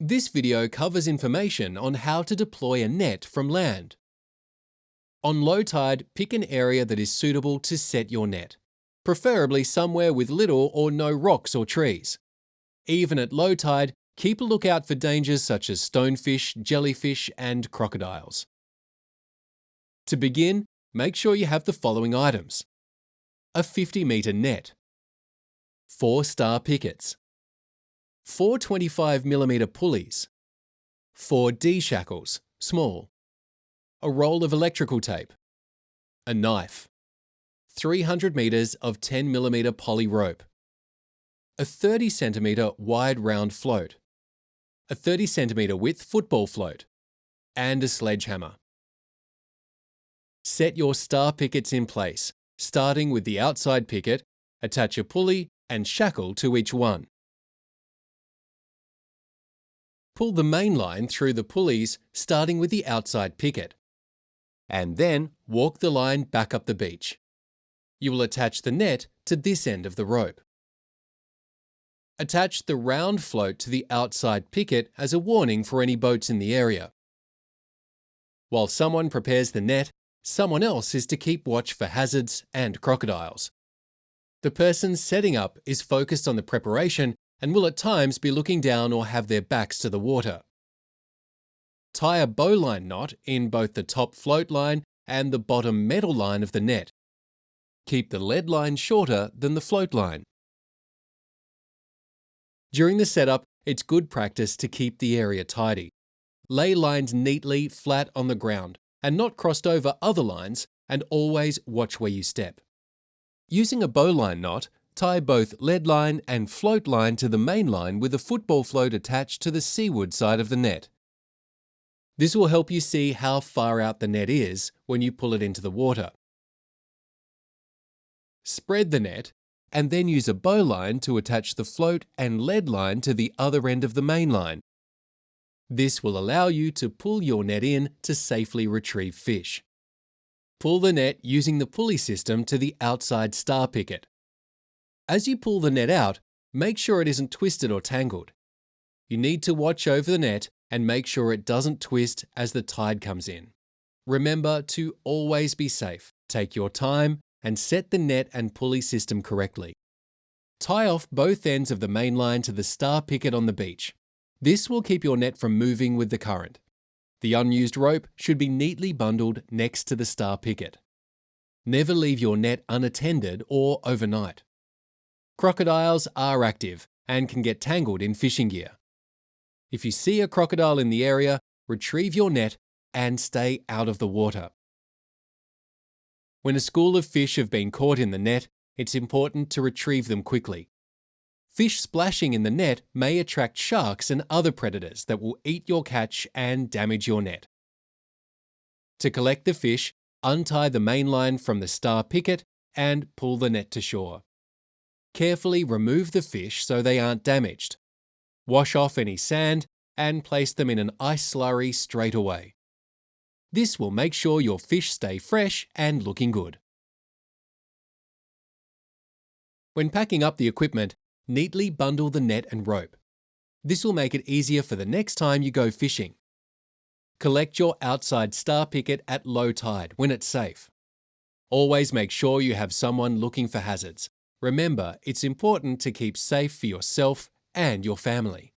This video covers information on how to deploy a net from land. On low tide, pick an area that is suitable to set your net, preferably somewhere with little or no rocks or trees. Even at low tide, keep a lookout for dangers such as stonefish, jellyfish and crocodiles. To begin, make sure you have the following items. A 50 metre net, 4 star pickets, four 25mm pulleys, four D-shackles, small, a roll of electrical tape, a knife, 300 metres of 10mm poly rope, a 30cm wide round float, a 30cm width football float, and a sledgehammer. Set your star pickets in place, starting with the outside picket, attach a pulley and shackle to each one. Pull the main line through the pulleys starting with the outside picket. And then walk the line back up the beach. You will attach the net to this end of the rope. Attach the round float to the outside picket as a warning for any boats in the area. While someone prepares the net, someone else is to keep watch for hazards and crocodiles. The person setting up is focused on the preparation and will at times be looking down or have their backs to the water. Tie a bowline knot in both the top float line and the bottom metal line of the net. Keep the lead line shorter than the float line. During the setup, it's good practice to keep the area tidy. Lay lines neatly flat on the ground and not crossed over other lines and always watch where you step. Using a bowline knot, Tie both lead line and float line to the main line with a football float attached to the seaward side of the net. This will help you see how far out the net is when you pull it into the water. Spread the net and then use a bowline to attach the float and lead line to the other end of the main line. This will allow you to pull your net in to safely retrieve fish. Pull the net using the pulley system to the outside star picket. As you pull the net out, make sure it isn't twisted or tangled. You need to watch over the net and make sure it doesn't twist as the tide comes in. Remember to always be safe. Take your time and set the net and pulley system correctly. Tie off both ends of the main line to the star picket on the beach. This will keep your net from moving with the current. The unused rope should be neatly bundled next to the star picket. Never leave your net unattended or overnight. Crocodiles are active and can get tangled in fishing gear. If you see a crocodile in the area, retrieve your net and stay out of the water. When a school of fish have been caught in the net, it's important to retrieve them quickly. Fish splashing in the net may attract sharks and other predators that will eat your catch and damage your net. To collect the fish, untie the main line from the star picket and pull the net to shore. Carefully remove the fish so they aren't damaged. Wash off any sand and place them in an ice slurry straight away. This will make sure your fish stay fresh and looking good. When packing up the equipment, neatly bundle the net and rope. This will make it easier for the next time you go fishing. Collect your outside star picket at low tide when it's safe. Always make sure you have someone looking for hazards. Remember, it's important to keep safe for yourself and your family.